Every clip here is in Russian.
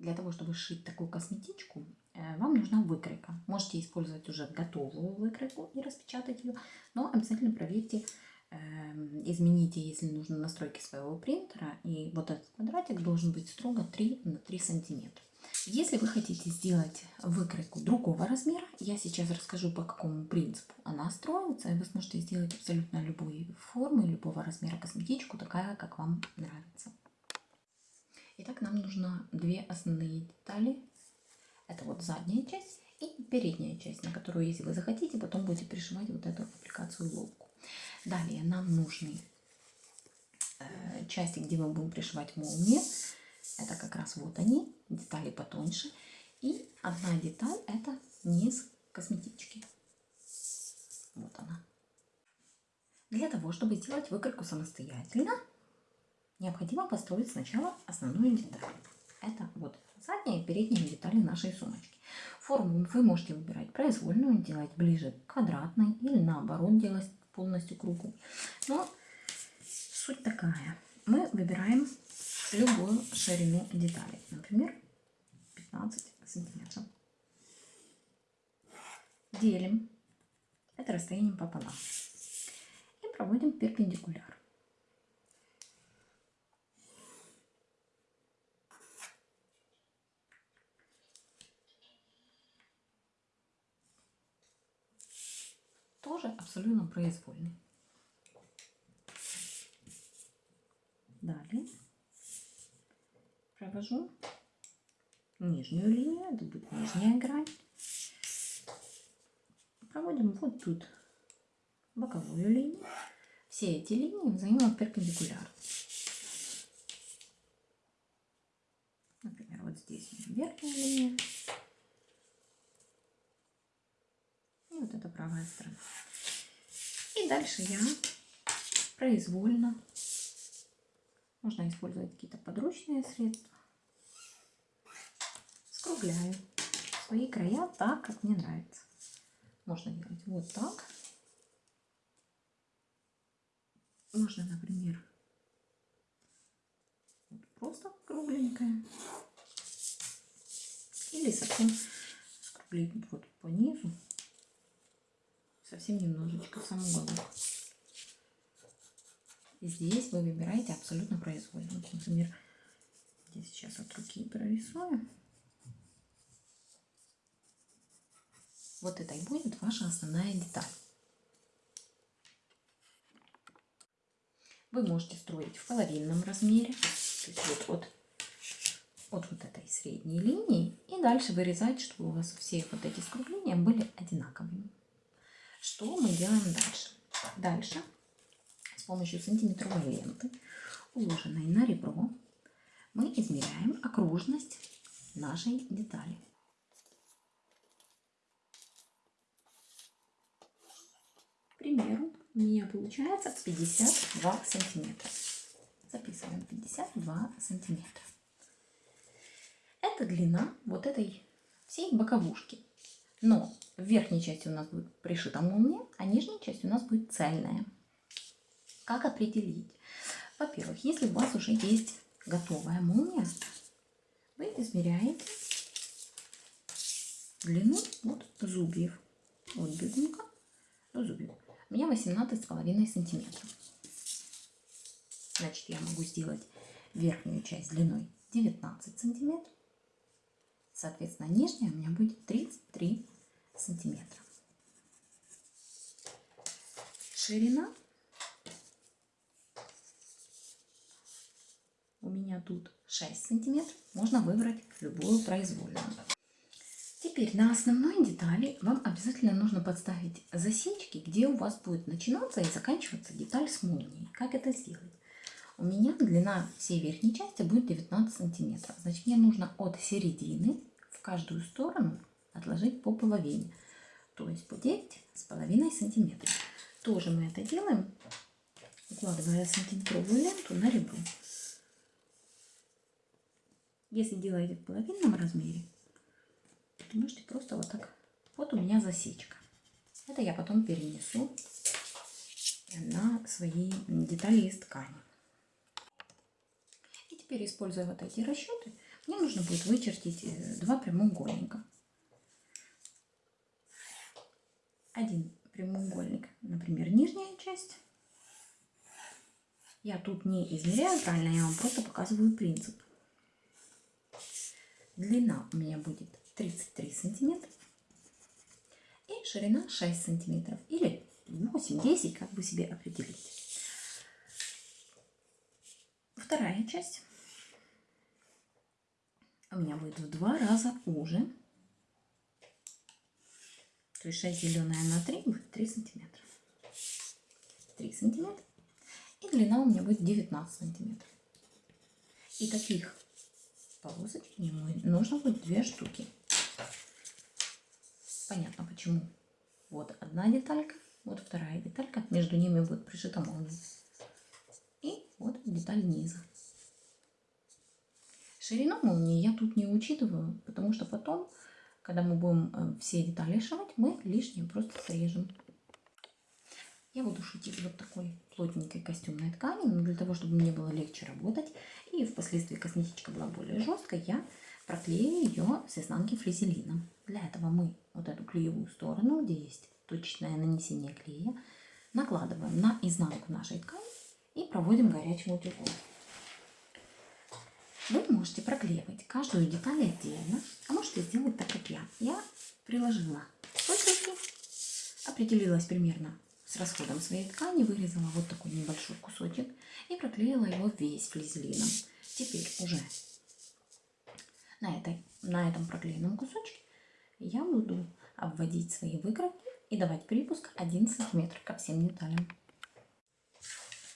Для того, чтобы сшить такую косметичку, э, вам нужна выкройка. Можете использовать уже готовую выкройку и распечатать ее, но обязательно проверьте, эм, измените, если нужно, настройки своего принтера. И вот этот квадратик должен быть строго 3 на 3 сантиметра. Если вы хотите сделать выкройку другого размера, я сейчас расскажу, по какому принципу она строится, и вы сможете сделать абсолютно любые формы, любого размера косметичку, такая, как вам нравится. Итак, нам нужно две основные детали. Это вот задняя часть и передняя часть, на которую, если вы захотите, потом будете пришивать вот эту аппликацию лобку. Далее нам нужны э, части, где мы будем пришивать молнии. Это как раз вот они, детали потоньше. И одна деталь это низ косметички. Вот она. Для того, чтобы сделать выкройку самостоятельно, необходимо построить сначала основную деталь. Это вот задняя и передняя детали нашей сумочки. Форму вы можете выбирать произвольную, делать ближе к квадратной или наоборот делать полностью кругу. Но суть такая. Мы выбираем любую ширину детали. Например, 15 сантиметров. Делим это расстояние пополам. И проводим перпендикуляр. Тоже абсолютно произвольный. Далее провожу нижнюю линию, это будет нижняя грань. Проводим вот тут боковую линию. Все эти линии взаимно перпендикулярны. Например, вот здесь верхняя линия. И вот это правая сторона. И дальше я произвольно, можно использовать какие-то подручные средства, скругляю свои края так, как мне нравится. Можно делать вот так. Можно, например, просто кругленькая. Или совсем скруглить вот по низу. Совсем немножечко сам уголок. Здесь вы выбираете абсолютно произвольно. Вот, например, здесь сейчас от руки прорисую. Вот это и будет ваша основная деталь. Вы можете строить в половинном размере, то есть вот от, от вот этой средней линии, и дальше вырезать, чтобы у вас все вот эти скругления были одинаковыми. Что мы делаем дальше? Дальше с помощью сантиметровой ленты, уложенной на ребро, мы измеряем окружность нашей детали. примеру, у меня получается 52 сантиметра. Записываем 52 сантиметра. Это длина вот этой всей боковушки. Но в верхней части у нас будет пришита молния, а нижняя часть у нас будет цельная. Как определить? Во-первых, если у вас уже есть готовая молния, вы измеряете длину вот зубьев. Вот бедунка до зубьев. У меня 18,5 сантиметров. Значит, я могу сделать верхнюю часть длиной 19 сантиметров. Соответственно, нижняя у меня будет 33 сантиметра. Ширина у меня тут 6 сантиметров. Можно выбрать любую произвольную. Теперь на основной детали вам обязательно нужно подставить засечки, где у вас будет начинаться и заканчиваться деталь с молнией. Как это сделать? У меня длина всей верхней части будет 19 сантиметров. Значит, мне нужно от середины в каждую сторону отложить по половине. То есть по 9 с половиной сантиметров. Тоже мы это делаем, укладывая сантиметровую ленту на ребро. Если делаете в половинном размере, можете просто вот так. Вот у меня засечка. Это я потом перенесу на свои детали из ткани. И теперь, используя вот эти расчеты, мне нужно будет вычертить э, два прямоугольника. Один прямоугольник, например, нижняя часть. Я тут не измеряю правильно, я вам просто показываю принцип. Длина у меня будет 33 сантиметра и ширина 6 сантиметров или 8-10, как вы себе определите. Вторая часть у меня будет в два раза уже. То есть 6 деленное на 3 будет 3 сантиметра. 3 сантиметра. И длина у меня будет 19 сантиметров. И таких полосочек мне нужно будет две штуки. Понятно почему. Вот одна деталька, вот вторая деталька. Между ними будет пришита молния. И вот деталь низа. Ширину молнии я тут не учитываю, потому что потом, когда мы будем э, все детали шивать, мы лишнее просто срежем. Я буду шутить вот такой плотненькой костюмной ткани, но для того, чтобы мне было легче работать, и впоследствии косметичка была более жесткой, я проклею ее с изнанки флизелином. Для этого мы вот эту клеевую сторону, где есть точечное нанесение клея, накладываем на изнанку нашей ткани и проводим горячим утюгом. Вы можете проклеивать каждую деталь отдельно, а можете сделать так, как я. Я приложила стойки, определилась примерно с расходом своей ткани, вырезала вот такой небольшой кусочек и проклеила его весь флизелином. Теперь уже на, этой, на этом проклеенном кусочке я буду обводить свои выкройки и давать припуск 1 см ко всем деталям.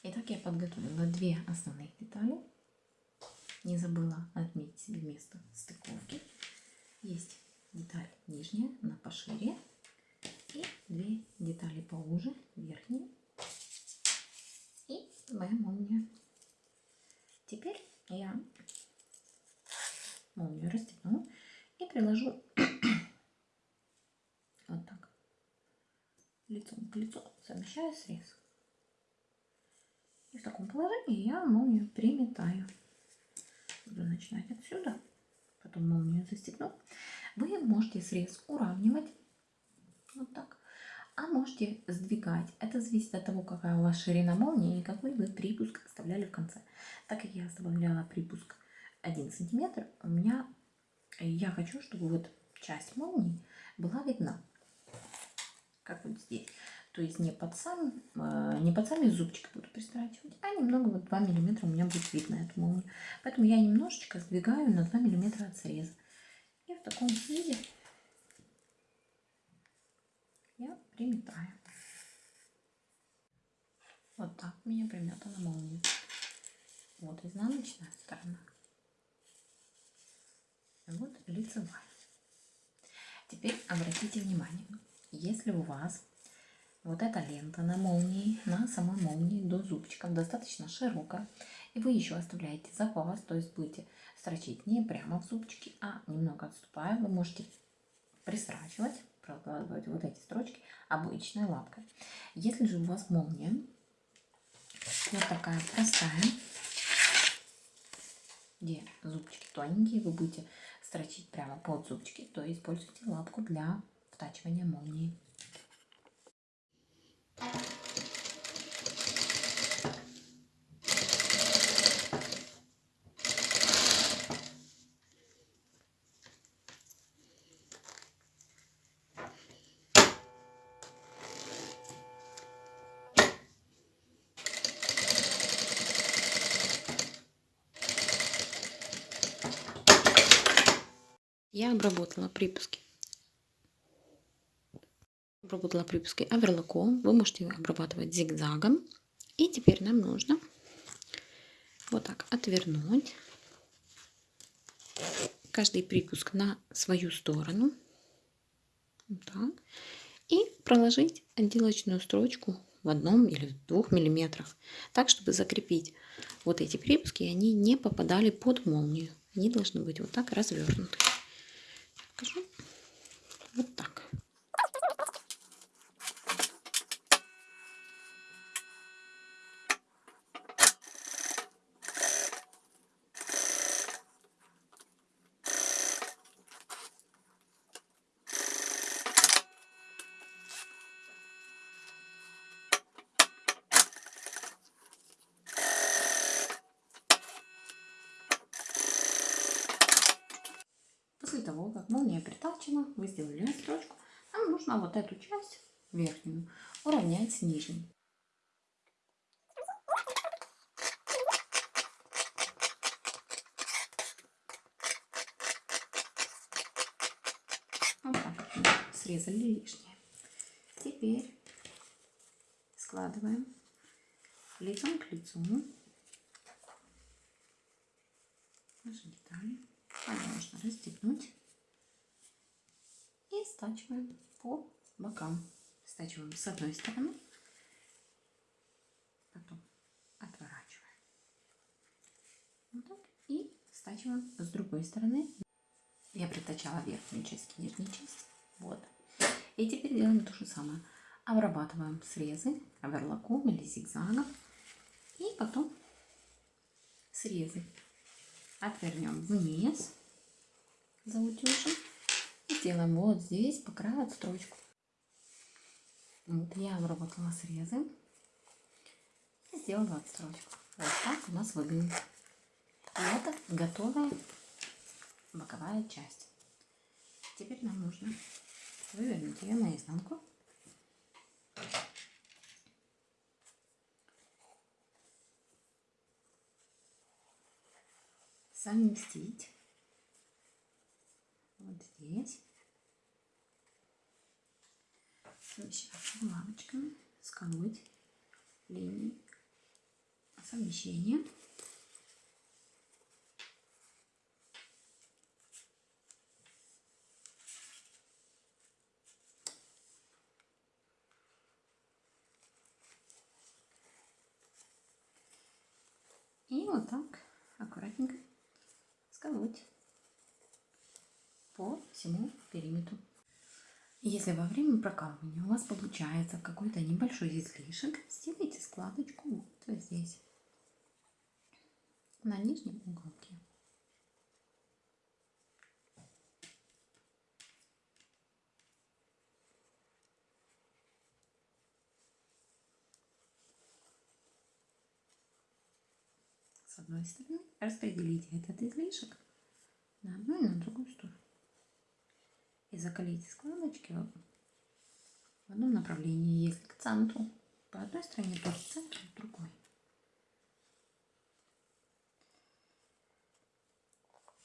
Итак, я подготовила две основные детали. Не забыла отметить себе место стыковки. Есть деталь нижняя, на пошире. И две детали поуже, верхние. И моя молния. Теперь я молнию расстегну и приложу вот так лицом к лицу, совмещаю срез. И в таком положении я молнию приметаю. Буду начинать отсюда, потом молнию застегну. Вы можете срез уравнивать, вот так, а можете сдвигать. Это зависит от того, какая у вас ширина молнии и какой вы припуск оставляли в конце. Так как я оставляла припуск 1 сантиметр, у меня, я хочу, чтобы вот часть молнии была видна, как вот здесь. То есть не под, сам, э, не под сами зубчики буду пристрачивать, а немного, вот 2 миллиметра у меня будет видно эту молнию. Поэтому я немножечко сдвигаю на 2 миллиметра от среза. И в таком виде я приметаю. Вот так у меня приметана молния. Вот изнаночная сторона. Вот лицевая. Теперь обратите внимание, если у вас вот эта лента на молнии, на самой молнии до зубчиков достаточно широкая. И вы еще оставляете запас, то есть будете строчить не прямо в зубчики, а немного отступая. Вы можете пристрачивать, прокладывать вот эти строчки обычной лапкой. Если же у вас молния вот такая простая, где зубчики тоненькие, вы будете строчить прямо под зубчики, то используйте лапку для втачивания молнии. Я обработала припуски обработала припуски оверлоком. Вы можете обрабатывать зигзагом. И теперь нам нужно вот так отвернуть каждый припуск на свою сторону. Вот так. И проложить отделочную строчку в одном или в двух миллиметрах. Так, чтобы закрепить вот эти припуски, они не попадали под молнию. Они должны быть вот так развернуты. Покажу. Вот так. как молния вы сделали строчку, нам нужно вот эту часть верхнюю уравнять с нижней. Вот так срезали лишнее. Теперь складываем лицом к лицу наши детали. Можно расстегнуть стачиваем по бокам. Стачиваем с одной стороны, потом отворачиваем. Вот так. И стачиваем с другой стороны. Я притачала верхнюю часть к нижней части. Вот. И теперь делаем то же самое. Обрабатываем срезы оверлоком или зигзагом. И потом срезы отвернем вниз за сделаем вот здесь по краю отстрочку. Вот я обработала срезы и сделала отстрочку. Вот так у нас выглядит. И это готовая боковая часть. Теперь нам нужно вывернуть ее наизнанку. совместить вот здесь совмещать булавочками, сколоть линии совмещения. И вот так аккуратненько сколоть по всему. Если во время прокалывания у вас получается какой-то небольшой излишек, сделайте складочку вот здесь, на нижнем уголке. с одной стороны, распределите этот излишек на одну и на другую сторону. И закалите складочки в одном направлении, если к центру по одной стороне, то к центру в другой.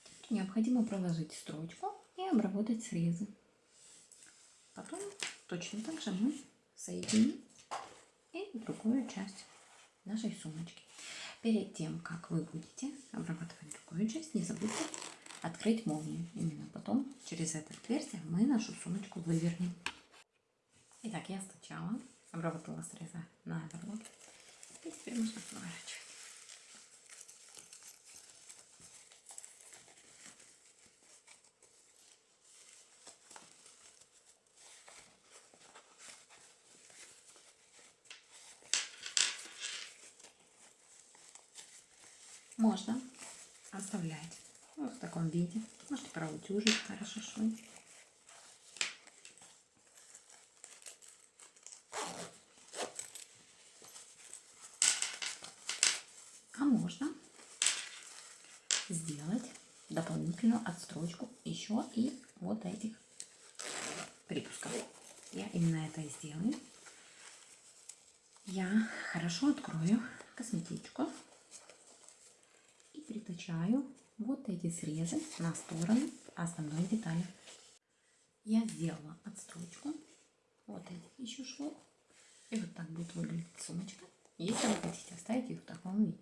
Теперь необходимо проложить строчку и обработать срезы. Потом точно так же мы соединим и другую часть нашей сумочки. Перед тем, как вы будете обрабатывать другую часть, не забудьте открыть молнию. Именно потом через это отверстие мы нашу сумочку вывернем. Итак, я сначала обработала среза на оверлок. И теперь можно поворачивать. можно оставлять вот в таком виде. Можете проутюжить хорошо швы. А можно сделать дополнительную отстрочку еще и вот этих припусков. Я именно это и сделаю. Я хорошо открою косметичку притачаю вот эти срезы на стороны основной детали. Я сделала отстрочку вот этих еще швов. И вот так будет выглядеть сумочка, если вы хотите оставить их в таком виде.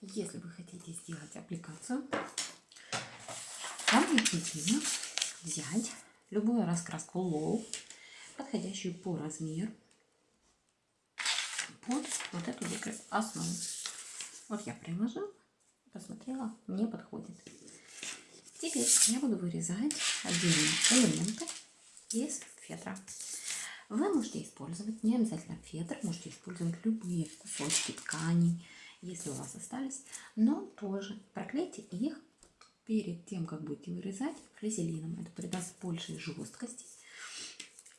Если вы хотите сделать аппликацию, вам необходимо взять любую раскраску LOL, подходящую по размеру, под вот эту основу. Вот я приложила посмотрела, мне подходит. Теперь я буду вырезать отдельные элементы из фетра. Вы можете использовать не обязательно фетр, можете использовать любые кусочки тканей, если у вас остались, но тоже проклейте их перед тем, как будете вырезать флизелином. Это придаст большей жесткости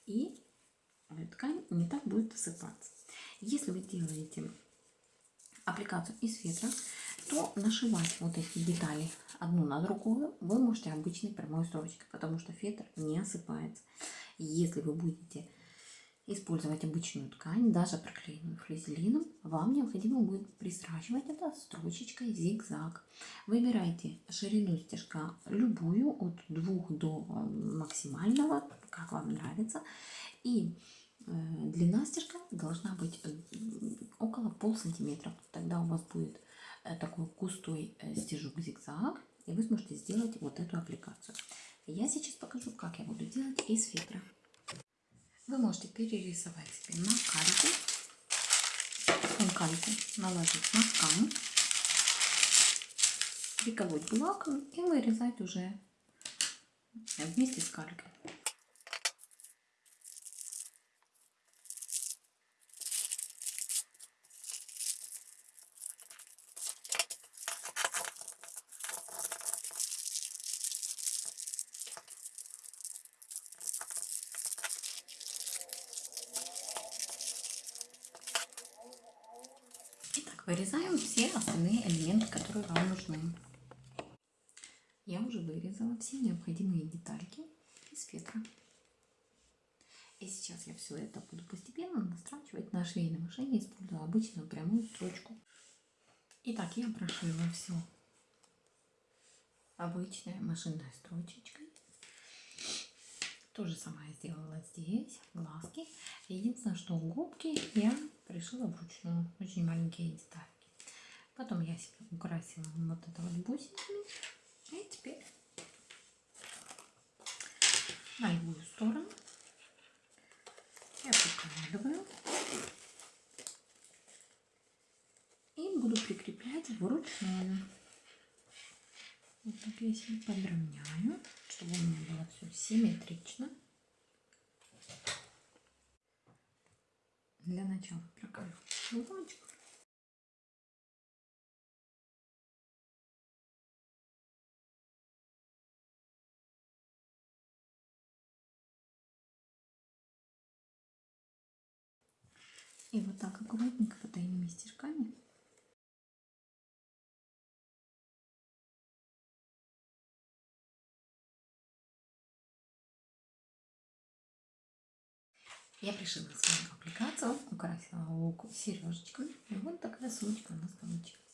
и ткань не так будет осыпаться. Если вы делаете аппликацию из фетра, то нашивать вот эти детали одну на другую вы можете обычной прямой строчкой, потому что фетр не осыпается. Если вы будете использовать обычную ткань, даже проклеенную флизелином, вам необходимо будет пристрачивать это строчечкой зигзаг. Выбирайте ширину стежка любую, от 2 до максимального, как вам нравится. И э, длина стежка должна быть э, около пол сантиметра. Тогда у вас будет э, такой густой стежок зигзаг, и вы сможете сделать вот эту аппликацию. Я сейчас покажу, как я буду делать из фетра. Вы можете перерисовать себе на кальку, кальку наложить на ткань, приколоть булавками и вырезать уже вместе с калькой. Вырезаем все остальные элементы, которые вам нужны. Я уже вырезала все необходимые детальки из фетра. И сейчас я все это буду постепенно настрачивать на швейной машине, используя обычную прямую строчку. Итак, я прошила все обычной машинной строчечкой. То же самое сделала здесь, глазки. Единственное, что губки я пришила вручную, очень маленькие детальки. Потом я себе украсила вот это вот бусинками. И теперь на любую сторону я прикладываю и буду прикреплять вручную. Вот так я себе подровняю, чтобы у меня было все симметрично. Для начала. Прокалю булочку. И вот так аккуратненько потайными стежками Я пришила свою аппликацию, украсила лук сережечками. И вот такая сумочка у нас получилась.